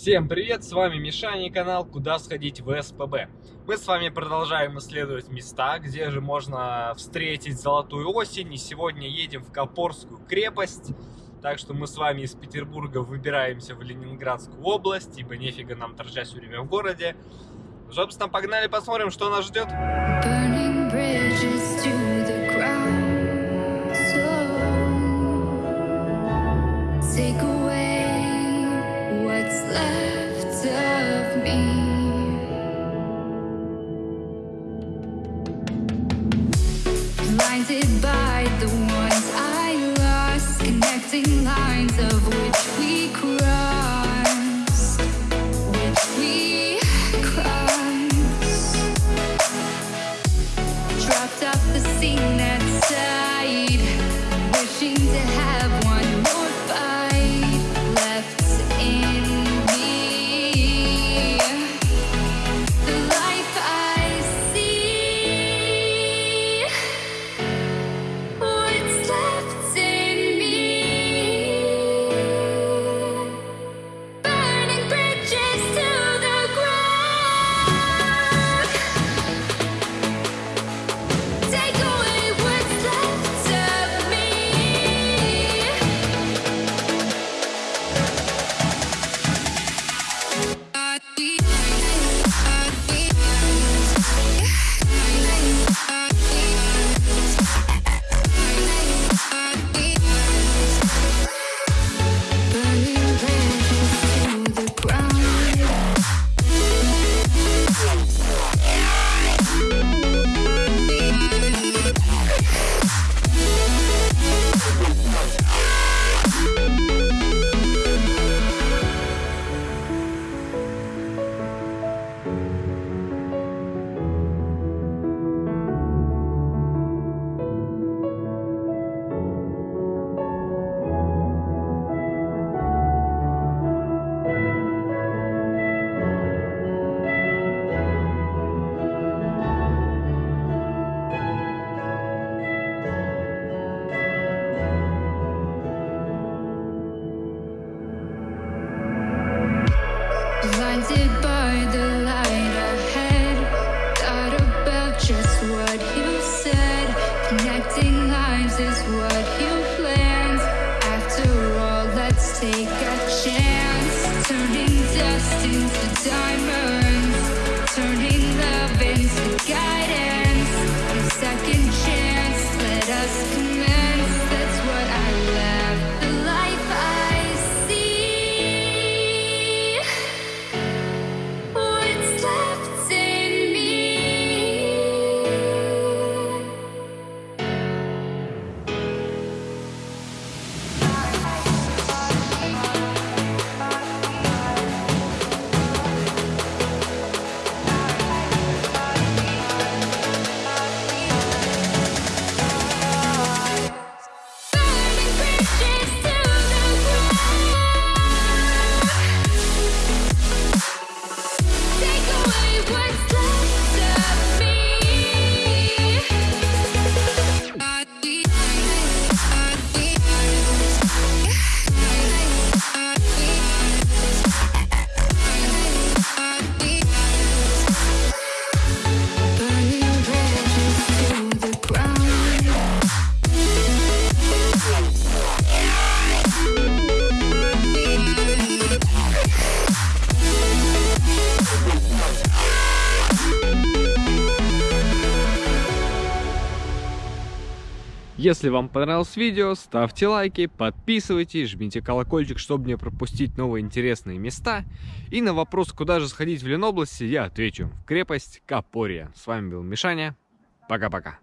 Всем привет, с вами Мишаня и канал «Куда сходить в СПБ». Мы с вами продолжаем исследовать места, где же можно встретить золотую осень. И сегодня едем в Копорскую крепость. Так что мы с вами из Петербурга выбираемся в Ленинградскую область, ибо нефига нам торчать все время в городе. Собственно, погнали посмотрим, что нас ждет. Take words Если вам понравилось видео, ставьте лайки, подписывайтесь, жмите колокольчик, чтобы не пропустить новые интересные места. И на вопрос, куда же сходить в Ленобласти, я отвечу. В крепость Капория. С вами был Мишаня. Пока-пока.